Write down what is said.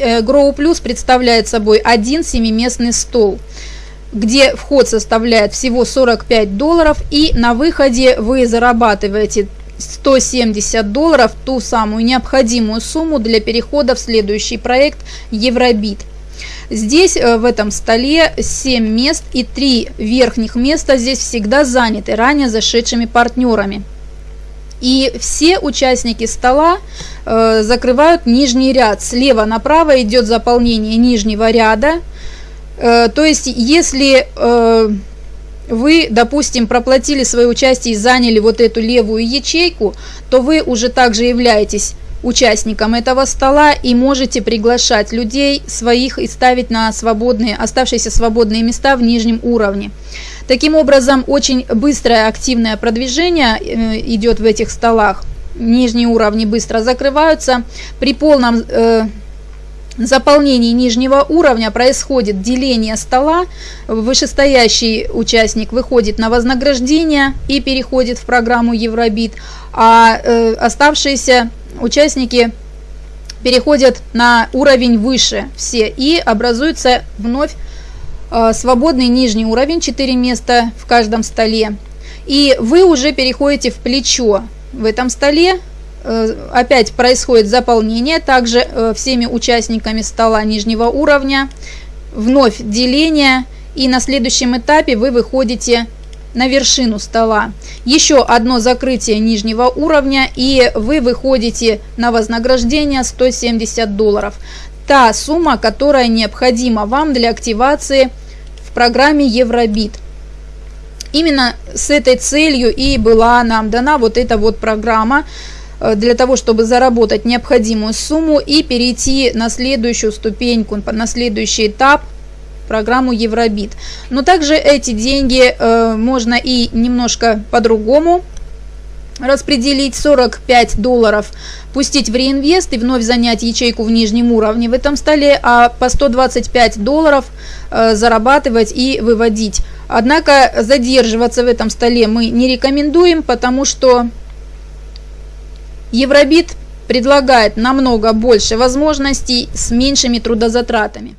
э, Grow Plus представляет собой один семиместный стол где вход составляет всего 45 долларов и на выходе вы зарабатываете 170 долларов, ту самую необходимую сумму для перехода в следующий проект Евробит. Здесь э, в этом столе 7 мест и 3 верхних места здесь всегда заняты ранее зашедшими партнерами. И все участники стола э, закрывают нижний ряд. Слева направо идет заполнение нижнего ряда. Э, то есть, если э, вы, допустим, проплатили свое участие и заняли вот эту левую ячейку, то вы уже также являетесь участником этого стола и можете приглашать людей своих и ставить на свободные, оставшиеся свободные места в нижнем уровне. Таким образом, очень быстрое активное продвижение э, идет в этих столах. Нижние уровни быстро закрываются. При полном э, заполнении нижнего уровня происходит деление стола, вышестоящий участник выходит на вознаграждение и переходит в программу Евробит, а э, оставшиеся участники переходят на уровень выше все и образуется вновь э, свободный нижний уровень, 4 места в каждом столе. И вы уже переходите в плечо в этом столе, э, опять происходит заполнение, также э, всеми участниками стола нижнего уровня, вновь деление, и на следующем этапе вы выходите на вершину стола. Еще одно закрытие нижнего уровня и вы выходите на вознаграждение 170 долларов. Та сумма, которая необходима вам для активации в программе Евробит. Именно с этой целью и была нам дана вот эта вот программа э, для того, чтобы заработать необходимую сумму и перейти на следующую ступеньку, на следующий этап – программу Евробит. Но также эти деньги э, можно и немножко по-другому распределить 45 долларов, пустить в реинвест и вновь занять ячейку в нижнем уровне в этом столе, а по 125 долларов э, зарабатывать и выводить. Однако задерживаться в этом столе мы не рекомендуем, потому что Евробит предлагает намного больше возможностей с меньшими трудозатратами.